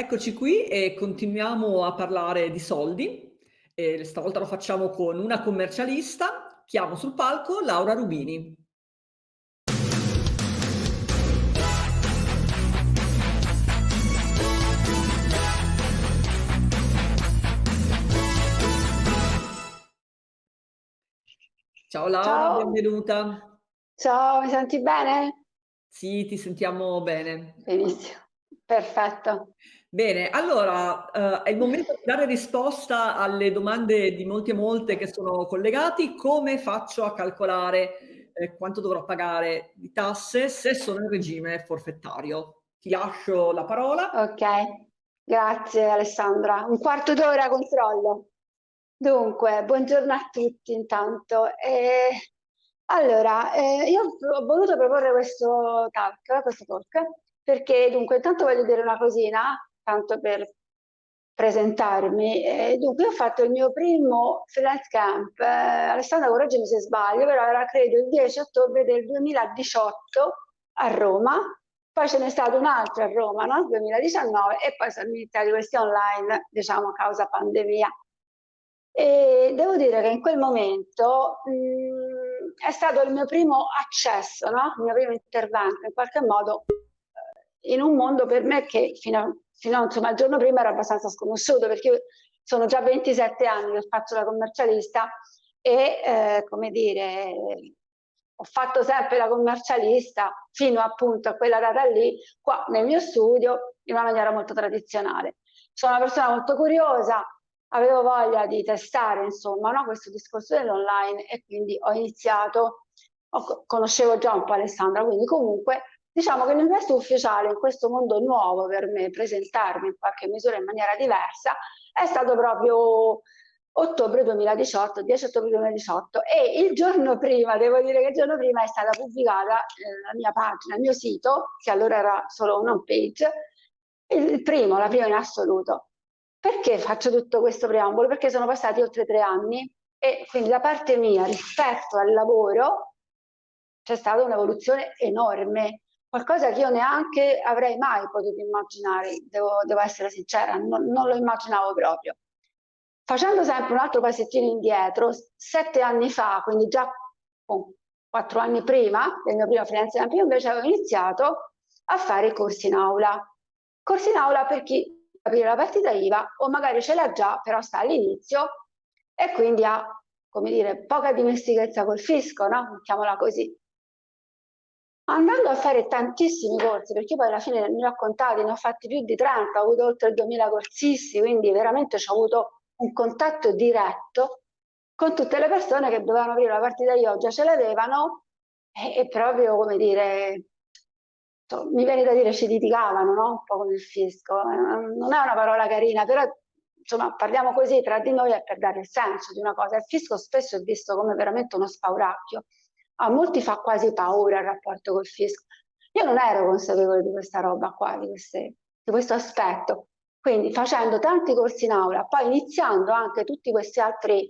Eccoci qui e continuiamo a parlare di soldi. E stavolta lo facciamo con una commercialista. Chiamo sul palco Laura Rubini. Ciao Laura, Ciao. benvenuta. Ciao, mi senti bene? Sì, ti sentiamo bene. Benissimo, perfetto. Bene, allora, uhm, è il momento di dare risposta alle domande di molti e molte che sono collegati. Come faccio a calcolare, ehm, quanto dovrò pagare di tasse se sono in regime forfettario? Ti lascio la parola. Okay, grazie Alessandra. Un quarto d'ora controllo. Dunque, buongiorno a tutti intanto. Ehm, allora, io ho voluto proporre questo talk questo talk, perché dunque intanto voglio dire una cosina tanto per presentarmi. E dunque, io ho fatto il mio primo freelance camp, eh, Alessandra correggimi se sbaglio, però era credo il 10 ottobre del 2018 a Roma, poi ce n'è stato un altro a Roma nel no? 2019 e poi sono iniziati questi online, diciamo, a causa pandemia. E devo dire che in quel momento mh, mhmm, è stato il mio primo accesso, no? il mio primo intervento, in qualche modo eh, in un mondo per me che fino a fino a insomma, il giorno prima era abbastanza sconosciuto perché io sono già 27 anni che faccio la commercialista e eh, come dire ho fatto sempre la commercialista fino appunto a quella data lì qua nel mio studio in una maniera molto tradizionale. Sono una persona molto curiosa avevo voglia di testare insomma no, questo discorso dell'online e quindi ho iniziato conoscevo già un po' Alessandra quindi comunque Diciamo che l'ingresso ufficiale in questo mondo nuovo per me, presentarmi in qualche misura in maniera diversa, è stato proprio ottobre 2018, 10 ottobre 2018 e il giorno prima, devo dire che il giorno prima è stata pubblicata eh, la mia pagina, il mio sito, che allora era solo un home page, il primo, la prima in assoluto. Perché faccio tutto questo preambolo? Perché sono passati oltre tre anni e quindi da parte mia rispetto al lavoro c'è stata un'evoluzione enorme qualcosa che io neanche avrei mai potuto immaginare, devo, devo essere sincera, non, non, lo immaginavo proprio. Facendo sempre un altro passettino indietro, sette anni fa, quindi già oh, quattro anni prima del mio primo freelance io invece avevo iniziato a fare corsi in aula. Corsi in aula per chi aprire la partita IVA o magari ce l'ha già, però sta all'inizio e quindi ha, come dire, poca dimestichezza col fisco, no? Mettiamola così. Andando a fare tantissimi corsi, perché poi alla fine ne ho contati, ne ho fatti più di 30, ho avuto oltre 2000 corsisti, quindi veramente ho avuto un contatto diretto con tutte le persone che dovevano aprire la partita oggi, ce l'avevano e, e, proprio, come dire, mi viene da dire ci litigavano, no? Un po' con il fisco. Non è una parola carina, però insomma parliamo così tra di noi è per dare il senso di una cosa. Il fisco spesso è visto come veramente uno spauracchio a molti fa quasi paura il rapporto col fisco. Io non ero consapevole di questa roba qua, di, queste, di questo aspetto. Quindi facendo tanti corsi in aula, poi iniziando anche tutti questi altri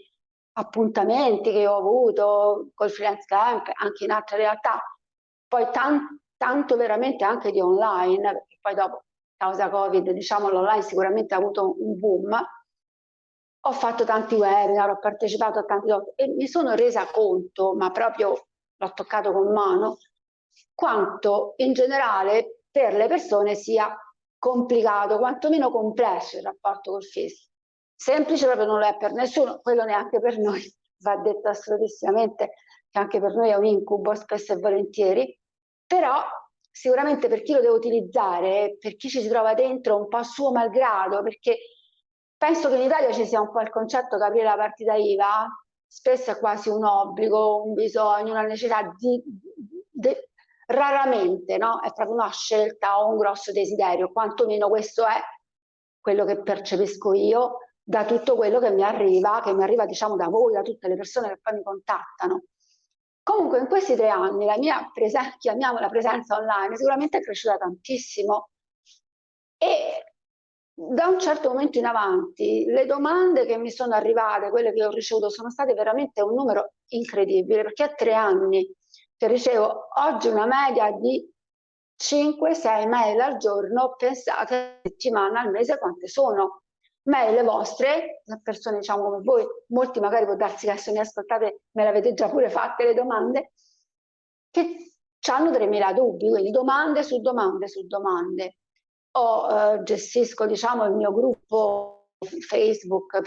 appuntamenti che ho avuto col freelance camp, anche in altre realtà, poi tan tanto veramente anche di online, perché poi dopo, causa Covid, diciamo l'online sicuramente ha avuto un boom, ho fatto tanti webinar, ho partecipato a tanti e mi sono resa conto, ma proprio l'ho toccato con mano, quanto in generale per le persone sia complicato, quantomeno complesso il rapporto col fisco. Semplice proprio non lo è per nessuno, quello neanche per noi, va detto assolutissimamente che anche per noi è un incubo spesso e volentieri, però sicuramente per chi lo deve utilizzare, per chi ci si trova dentro un po' suo malgrado, perché penso che in Italia ci sia un po' il concetto che aprire la partita IVA spesso è quasi un obbligo, un bisogno, una necessità di, di raramente no? è proprio una scelta o un grosso desiderio, quantomeno questo è quello che percepisco io da tutto quello che mi arriva, che mi arriva diciamo da voi, da tutte le persone che poi mi contattano. Comunque in questi tre anni la mia presenza, chiamiamola presenza online, sicuramente è cresciuta tantissimo e da un certo momento in avanti le domande che mi sono arrivate, quelle che ho ricevuto, sono state veramente un numero incredibile, perché a tre anni che ricevo oggi una media di 5-6 mail al giorno, pensate settimana al mese quante sono. Mail vostre, persone diciamo come voi, molti magari può darsi che se mi ascoltate me l'avete già pure fatte le domande, che hanno 3.000 dubbi, quindi domande su domande su domande. O eh, gestisco diciamo il mio gruppo Facebook,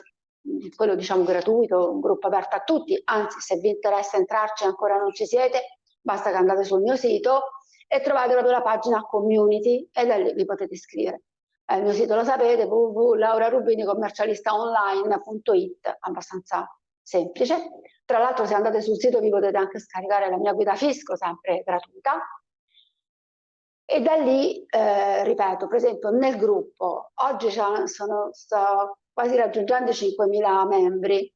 quello diciamo gratuito, un gruppo aperto a tutti, anzi se vi interessa entrarci ancora non ci siete, basta che andate sul mio sito e trovate proprio la pagina community e da lì vi potete iscrivere. Eh, il mio sito lo sapete, www.laurarubiniCommercialistaonline.it, abbastanza semplice. Tra l'altro se andate sul sito vi potete anche scaricare la mia guida fisco, sempre gratuita. E da lì, eh, ripeto, per esempio nel gruppo, oggi sono, sto quasi raggiungendo i 5.000 membri,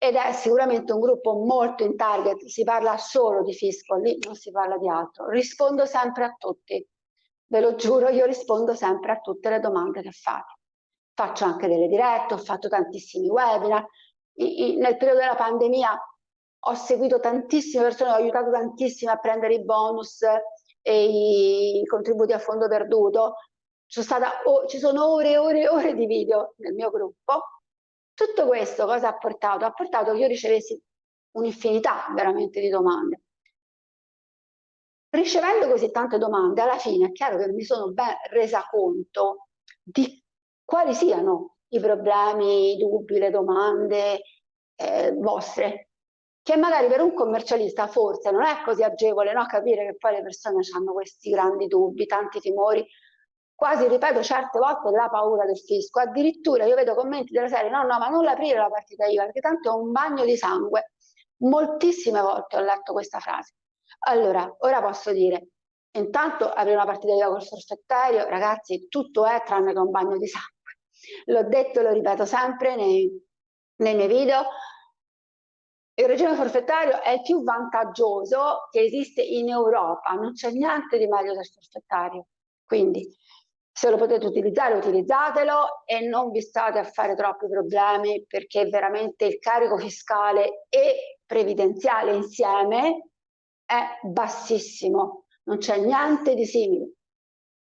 ed è sicuramente un gruppo molto in target, si parla solo di fisco, lì non si parla di altro. Rispondo sempre a tutti, ve lo giuro, io rispondo sempre a tutte le domande che fate. Faccio anche delle dirette, ho fatto tantissimi webinar. I, i, nel periodo della pandemia ho seguito tantissime persone, ho aiutato tantissime a prendere i bonus e i contributi a fondo perduto. Stata, oh, ci sono ore e ore e ore di video nel mio gruppo tutto questo cosa ha portato? Ha portato che io ricevessi un'infinità veramente di domande. Ricevendo così tante domande, alla fine è chiaro che mi sono ben resa conto di quali siano i problemi, i dubbi, le domande eh, vostre, che magari per un commercialista forse non è così agevole no? capire che poi le persone hanno questi grandi dubbi, tanti timori, quasi, ripeto, certe volte la paura del fisco. Addirittura io vedo commenti della serie, no, no, ma non l'aprire la partita IVA, perché tanto è un bagno di sangue. Moltissime volte ho letto questa frase. Allora, ora posso dire, intanto aprire una partita IVA col forfettario, ragazzi, tutto è tranne che un bagno di sangue. L'ho detto e lo ripeto sempre nei, nei miei video, il regime forfettario è il più vantaggioso che esiste in Europa, non c'è niente di meglio del forfettario. Quindi se lo potete utilizzare utilizzatelo e non vi state a fare troppi problemi perché veramente il carico fiscale e previdenziale insieme è bassissimo, non c'è niente di simile.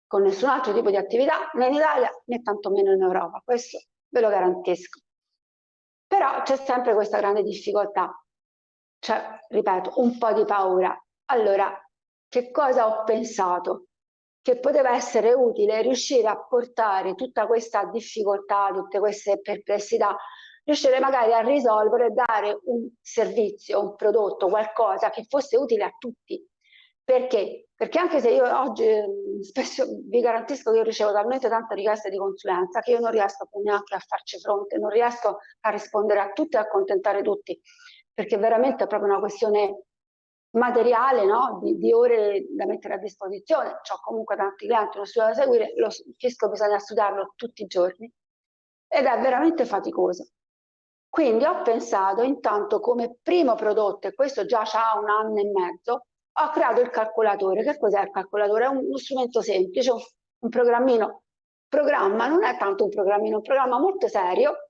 Con nessun altro tipo di attività né in Italia né tantomeno in Europa, questo ve lo garantisco. Però c'è sempre questa grande difficoltà, cioè, ripeto, un po' di paura. Allora, che cosa ho pensato? che poteva essere utile riuscire a portare tutta questa difficoltà, tutte queste perplessità, riuscire magari a risolvere e dare un servizio, un prodotto, qualcosa che fosse utile a tutti. Perché? Perché anche se io oggi spesso vi garantisco che io ricevo talmente tante richieste di consulenza che io non riesco neanche a farci fronte, non riesco a rispondere a tutti e a accontentare tutti, perché veramente è proprio una questione materiale no? di, di, ore da mettere a disposizione, ho comunque tanti clienti, uno studio da seguire, lo fisco bisogna studiarlo tutti i giorni ed è veramente faticoso. Quindi ho pensato intanto come primo prodotto, e questo già ha un anno e mezzo, ho creato il calcolatore. Che cos'è il calcolatore? È un, uno strumento semplice, un, un programmino. Programma non è tanto un programmino, un programma molto serio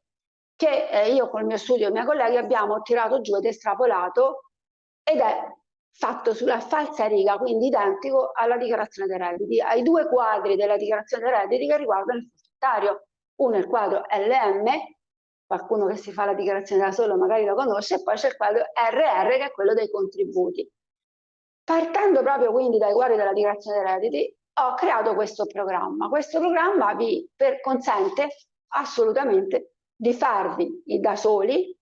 che eh, io con il mio studio e i miei colleghi abbiamo tirato giù ed estrapolato ed è fatto sulla falsa riga, quindi identico alla dichiarazione dei redditi, ai due quadri della dichiarazione dei redditi che riguardano il forfettario. Uno è il quadro LM, qualcuno che si fa la dichiarazione da solo magari lo conosce, e poi c'è il quadro RR che è quello dei contributi. Partendo proprio quindi dai quadri della dichiarazione dei redditi, ho creato questo programma. Questo programma vi per, consente assolutamente di farvi da soli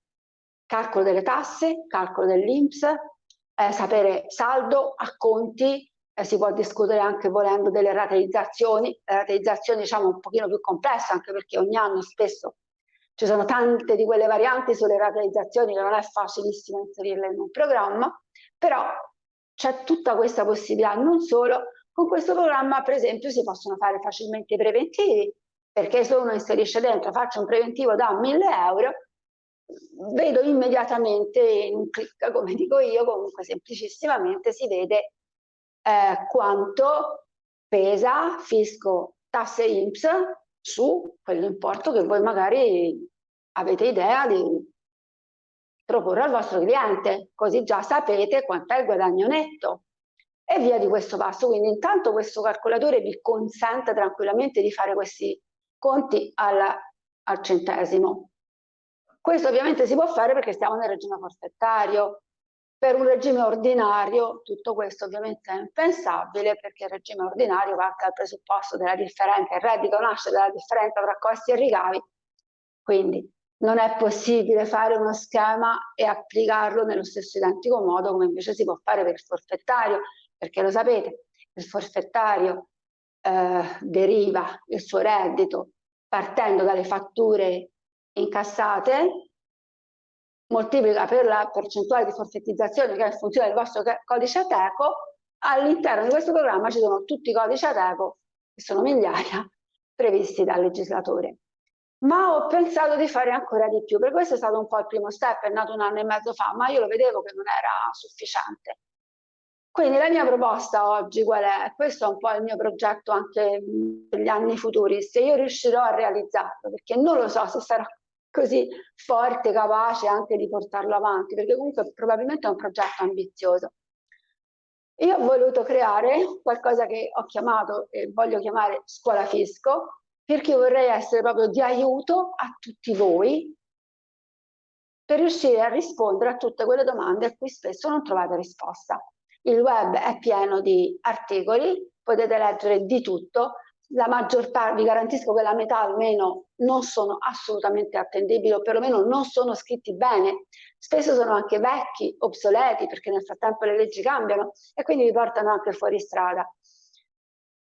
calcolo delle tasse, calcolo dell'INPS, eh, sapere saldo, acconti, eh, si può discutere anche volendo delle rateizzazioni, le rateizzazioni diciamo un pochino più complesse anche perché ogni anno spesso ci sono tante di quelle varianti sulle rateizzazioni che non è facilissimo inserirle in un programma, però c'è tutta questa possibilità, non solo, con questo programma per esempio si possono fare facilmente i preventivi, perché se uno inserisce dentro faccio un preventivo da 1000 euro, vedo immediatamente in un clic, come dico io, comunque semplicissimamente si vede eh, quanto pesa fisco, tasse INPS su quell'importo che voi magari avete idea di proporre al vostro cliente, così già sapete quanto è il guadagno netto. e via di questo passo. Quindi intanto questo calcolatore vi consente tranquillamente di fare questi conti alla, al centesimo. Questo ovviamente si può fare perché stiamo nel regime forfettario. Per un regime ordinario tutto questo ovviamente è impensabile perché il regime ordinario parte dal presupposto della differenza, il reddito nasce dalla differenza tra costi e ricavi, quindi non è possibile fare uno schema e applicarlo nello stesso identico modo come invece si può fare per il forfettario, perché lo sapete, il forfettario eh, deriva il suo reddito partendo dalle fatture incassate, moltiplica per la percentuale di forfettizzazione che è in funzione del vostro codice ATECO, all'interno di questo programma ci sono tutti i codici ATECO, che sono migliaia, previsti dal legislatore. Ma ho pensato di fare ancora di più, per questo è stato un po' il primo step, è nato un anno e mezzo fa, ma io lo vedevo che non era sufficiente. Quindi la mia proposta oggi qual è? Questo è un po' il mio progetto anche per gli anni futuri, se io riuscirò a realizzarlo, perché non lo so se sarò così forte, capace anche di portarlo avanti, perché comunque probabilmente è un progetto ambizioso. Io ho voluto creare qualcosa che ho chiamato e voglio chiamare scuola fisco, perché vorrei essere proprio di aiuto a tutti voi per riuscire a rispondere a tutte quelle domande a cui spesso non trovate risposta. Il web è pieno di articoli, potete leggere di tutto, la maggior parte, vi garantisco che la metà almeno non sono assolutamente attendibili o perlomeno non sono scritti bene, spesso sono anche vecchi, obsoleti perché nel frattempo le leggi cambiano e quindi vi portano anche fuori strada.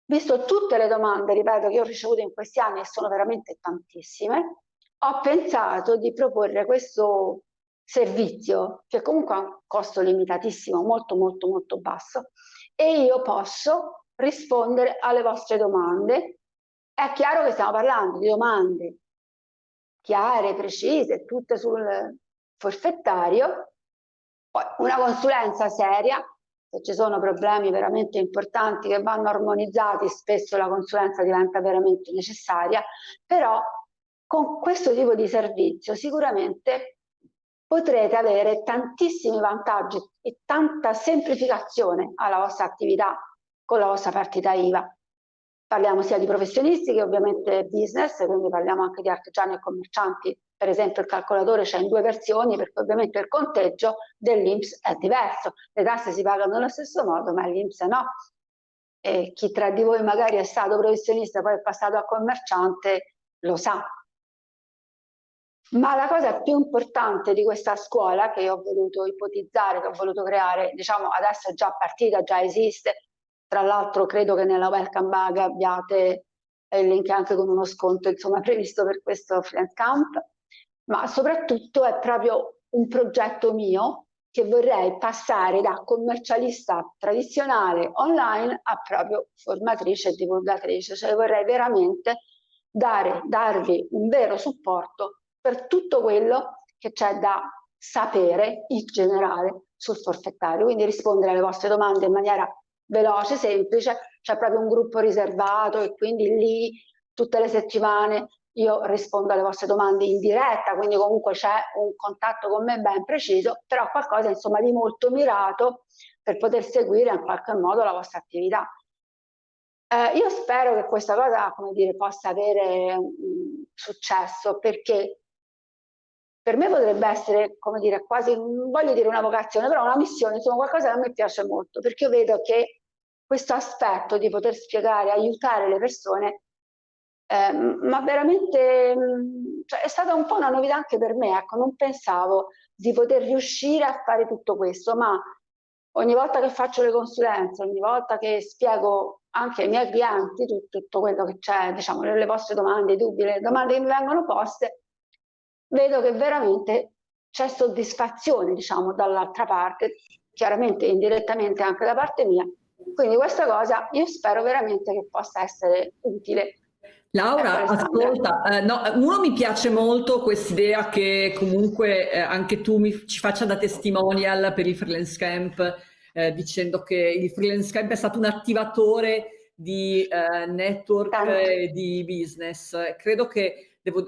Visto tutte le domande, ripeto, che ho ricevuto in questi anni e sono veramente tantissime, ho pensato di proporre questo servizio che comunque ha un costo limitatissimo, molto molto molto basso e io posso rispondere alle vostre domande. È chiaro che stiamo parlando di domande chiare, precise, tutte sul forfettario, poi una consulenza seria, se ci sono problemi veramente importanti che vanno armonizzati, spesso la consulenza diventa veramente necessaria, però con questo tipo di servizio sicuramente potrete avere tantissimi vantaggi e tanta semplificazione alla vostra attività con la vostra partita IVA. Parliamo sia di professionisti che ovviamente business, quindi parliamo anche di artigiani e commercianti. Per esempio il calcolatore c'è in due versioni perché ovviamente il conteggio dell'Inps è diverso. Le tasse si pagano nello stesso modo, ma l'Inps no. E chi tra di voi magari è stato professionista e poi è passato a commerciante lo sa, ma la cosa più importante di questa scuola che io ho voluto ipotizzare, che ho voluto creare, diciamo adesso è già partita, già esiste, tra l'altro credo che nella welcome bag abbiate il link anche con uno sconto insomma previsto per questo freelance camp, ma soprattutto è proprio un progetto mio che vorrei passare da commercialista tradizionale online a proprio formatrice e divulgatrice, cioè vorrei veramente dare, darvi un vero supporto per tutto quello che c'è da sapere in generale sul forfettario, quindi rispondere alle vostre domande in maniera veloce, semplice, c'è proprio un gruppo riservato e quindi lì tutte le settimane io rispondo alle vostre domande in diretta, quindi comunque c'è un contatto con me ben preciso, però qualcosa insomma di molto mirato per poter seguire in qualche modo la vostra attività. Eh, io spero che questa cosa, come dire, possa avere un successo perché per me potrebbe essere, come dire, quasi, voglio dire una vocazione, però una missione, insomma qualcosa che a me piace molto, perché io vedo che questo aspetto di poter spiegare, aiutare le persone, eh, ma veramente cioè, è stata un po' una novità anche per me, ecco, non pensavo di poter riuscire a fare tutto questo, ma ogni volta che faccio le consulenze, ogni volta che spiego anche ai miei clienti tutto, tutto quello che c'è, diciamo, le vostre domande, i dubbi, le domande che mi vengono poste, vedo che veramente c'è soddisfazione, diciamo, dall'altra parte, chiaramente indirettamente anche da parte mia. Quindi questa cosa io spero veramente che possa essere utile. Laura, ascolta, eh, no, uno mi piace molto quest'idea che comunque eh, anche tu mi, ci faccia da testimonial per il freelance camp, eh, dicendo che il freelance camp è stato un attivatore di eh, network e di business. Credo che devo,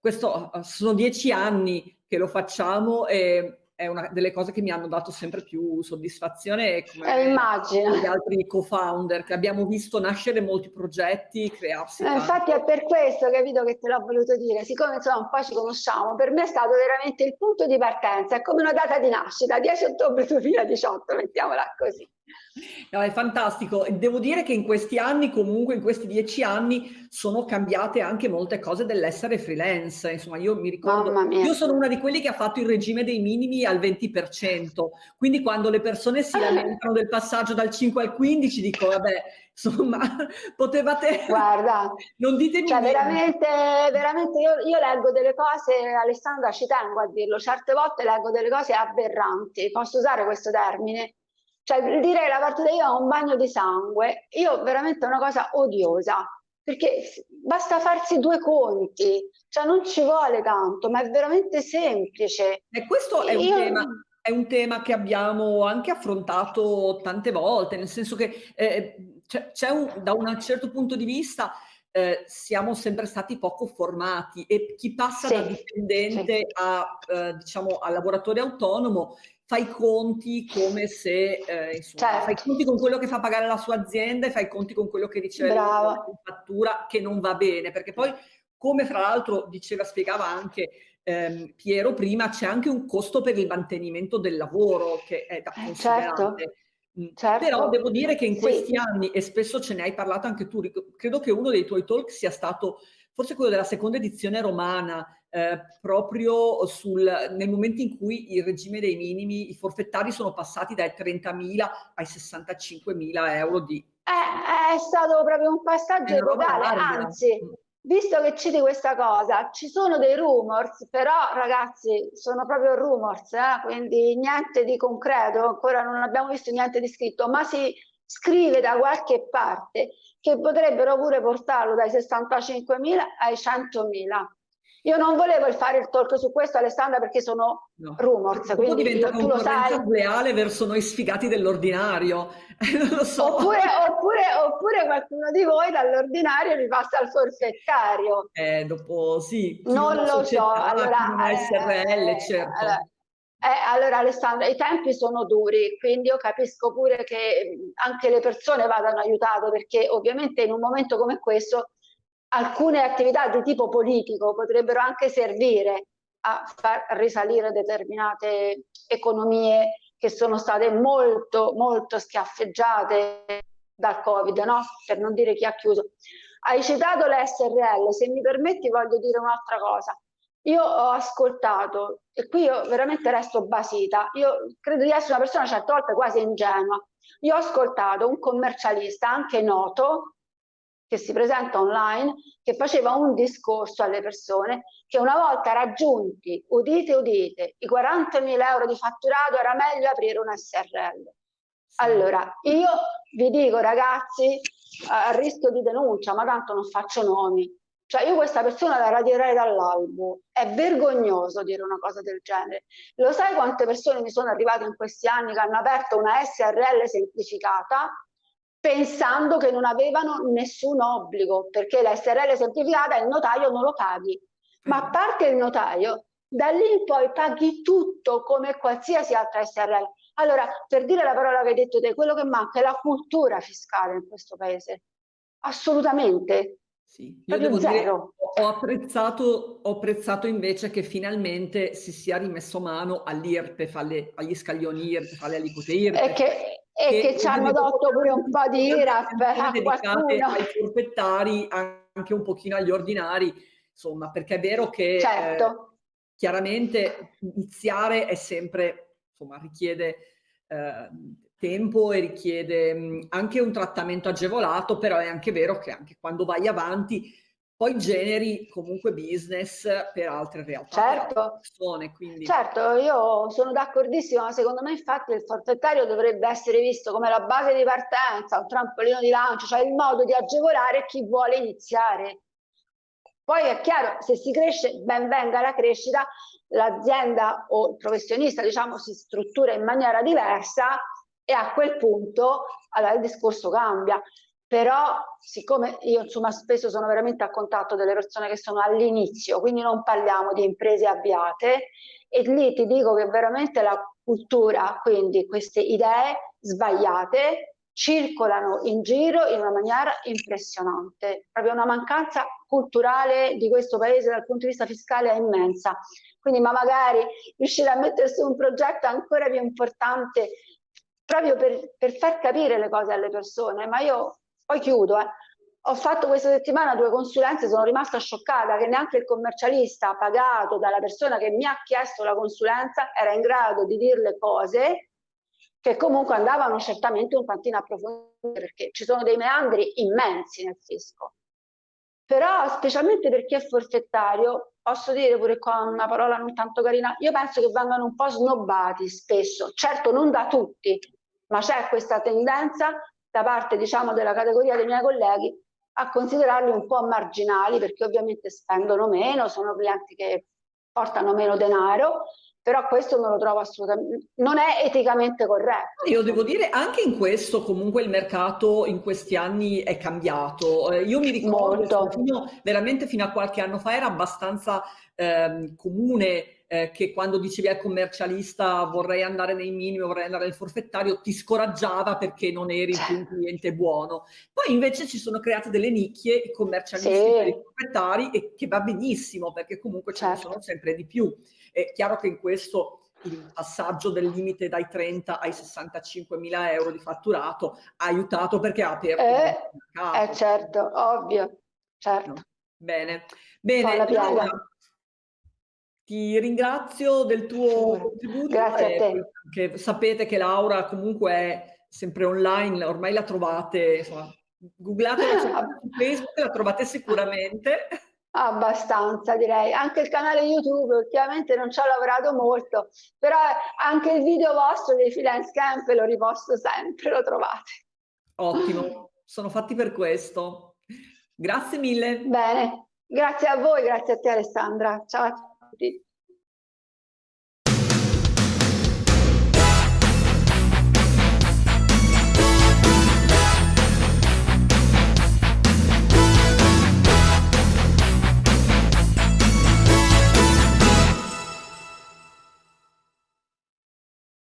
questo eh, sono dieci anni che lo facciamo e è una delle cose che mi hanno dato sempre più soddisfazione come eh, immagino. gli altri co-founder che abbiamo visto nascere molti progetti, crearsi. Eh, infatti è per questo capito che te l'ho voluto dire, siccome insomma un po' ci conosciamo, per me è stato veramente il punto di partenza, è come una data di nascita, 10 ottobre 2018, mettiamola così. No, è fantastico. Devo dire che in questi anni, comunque in questi dieci anni, sono cambiate anche molte cose dell'essere freelance. Insomma, io mi ricordo, io sono una di quelli che ha fatto il regime dei minimi al 20%, quindi quando le persone si lamentano del passaggio dal 5 al 15 dico, vabbè, insomma, potevate... Guarda, non ditemi cioè, veramente, veramente io, io, leggo delle cose, Alessandra ci tengo a dirlo, certe volte leggo delle cose aberranti, posso usare questo termine? Cioè dire che la partita IVA è un bagno di sangue, io veramente è una cosa odiosa, perché basta farsi due conti, cioè non ci vuole tanto, ma è veramente semplice. E questo è un io... tema è un tema che abbiamo anche affrontato tante volte, nel senso che eh, c'è un, da un certo punto di vista eh, siamo sempre stati poco formati e chi passa sì, da dipendente sì. a, eh, diciamo, a lavoratore autonomo fai i conti come se eh, insomma, certo. fai conti con quello che fa pagare la sua azienda e fai conti con quello che riceve la fattura che non va bene, perché poi come fra l'altro diceva, spiegava anche ehm, Piero prima, c'è anche un costo per il mantenimento del lavoro che è da considerare. Certo. Mm. Certo. Però devo dire che in questi sì. anni, e spesso ce ne hai parlato anche tu, credo che uno dei tuoi talk sia stato forse quello della seconda edizione romana, eh, proprio sul, nel momento in cui il regime dei minimi, i forfettari sono passati dai 30.000 ai 65.000 euro di... È, è stato proprio un passaggio epocale, anzi, visto che citi questa cosa, ci sono dei rumors, però ragazzi sono proprio rumors, eh? quindi niente di concreto, ancora non abbiamo visto niente di scritto, ma si scrive da qualche parte che potrebbero pure portarlo dai 65.000 ai 100.000. Io non volevo fare il talk su questo, Alessandra, perché sono no. rumors. Quindi diventa tu lo sai. leale verso noi sfigati dell'ordinario. lo so. Oppure, oppure, oppure qualcuno di voi dall'ordinario li passa al forfettario. Eh, dopo sì. Non lo società, so. Allora, eh, SRL, certo. Allora, eh, allora Alessandra, i tempi sono duri, quindi io capisco pure che anche le persone vadano aiutate perché ovviamente in un momento come questo alcune attività di tipo politico potrebbero anche servire a far risalire determinate economie che sono state molto molto schiaffeggiate dal Covid, no? per non dire chi ha chiuso. Hai citato le SRL, se mi permetti voglio dire un'altra cosa. Io ho ascoltato, e qui io veramente resto basita, io credo di essere una persona certe volte quasi ingenua, io ho ascoltato un commercialista anche noto, che si presenta online, che faceva un discorso alle persone che una volta raggiunti, udite udite, i 40.000 euro di fatturato era meglio aprire un SRL. Allora, io vi dico ragazzi, a rischio di denuncia, ma tanto non faccio nomi, cioè io questa persona la radirei dall'albo, è vergognoso dire una cosa del genere. Lo sai quante persone mi sono arrivate in questi anni che hanno aperto una SRL semplificata pensando che non avevano nessun obbligo, perché la SRL semplificata il notaio non lo paghi. Ma a parte il notaio, da lì in poi paghi tutto come qualsiasi altra SRL. Allora, per dire la parola che hai detto te, quello che manca è la cultura fiscale in questo paese. Assolutamente. Sì, io devo dire, ho apprezzato, ho apprezzato invece che finalmente si sia rimesso mano all'IRPEF, agli scaglioni IRPEF, alle aliquote IRPEF. E che, e che, che ci hanno dato pure un po' di IRAP a qualcuno. ai forfettari, anche un pochino agli ordinari, insomma, perché è vero che certo. eh, chiaramente iniziare è sempre, insomma, richiede... Eh, tempo e richiede mh, anche un trattamento agevolato, però è anche vero che anche quando vai avanti poi generi comunque business per altre realtà, certo. persone. Quindi... Certo, io sono d'accordissimo, ma secondo me infatti il forfettario dovrebbe essere visto come la base di partenza, un trampolino di lancio, cioè il modo di agevolare chi vuole iniziare. Poi è chiaro, se si cresce, ben venga la crescita, l'azienda o il professionista diciamo si struttura in maniera diversa e a quel punto allora, il discorso cambia. Però siccome io insomma spesso sono veramente a contatto delle persone che sono all'inizio, quindi non parliamo di imprese avviate, e lì ti dico che veramente la cultura, quindi queste idee sbagliate, circolano in giro in una maniera impressionante. Proprio una mancanza culturale di questo paese dal punto di vista fiscale è immensa. Quindi ma magari riuscire a mettere su un progetto ancora più importante proprio per, per far capire le cose alle persone. Ma io poi chiudo, eh. Ho fatto questa settimana due consulenze, sono rimasta scioccata che neanche il commercialista pagato dalla persona che mi ha chiesto la consulenza era in grado di dire le cose che comunque andavano certamente un tantino approfondite perché ci sono dei meandri immensi nel fisco. Però specialmente per chi è forfettario, posso dire pure qua una parola non tanto carina, io penso che vengano un po' snobbati spesso, certo non da tutti, ma c'è questa tendenza da parte diciamo della categoria dei miei colleghi a considerarli un po' marginali perché ovviamente spendono meno, sono clienti che portano meno denaro, però questo non lo trovo assolutamente, non è eticamente corretto. Io devo dire anche in questo comunque il mercato in questi anni è cambiato. Eh, io mi ricordo fino, veramente fino a qualche anno fa era abbastanza eh, comune eh, che quando dicevi al commercialista vorrei andare nei minimi, vorrei andare nel forfettario, ti scoraggiava perché non eri più un cliente buono. Poi invece ci sono create delle nicchie, i commercialisti sì. per i proprietari, e che va benissimo perché comunque certo. ce ne sono sempre di più. È chiaro che in questo il passaggio del limite dai 30 ai 65 mila euro di fatturato ha aiutato perché ha aperto eh, il mercato. Eh certo, ovvio, certo. No. Bene, bene. Allora, ti ringrazio del tuo contributo. Grazie a te. Che sapete che Laura comunque è sempre online, ormai la trovate, insomma, googlatela su Facebook, la trovate sicuramente. Abbastanza direi, anche il canale YouTube ultimamente non ci ho lavorato molto, però anche il video vostro dei freelance camp lo riposto sempre, lo trovate. Ottimo, sono fatti per questo. Grazie mille. Bene, grazie a voi, grazie a te Alessandra. Ciao a tutti.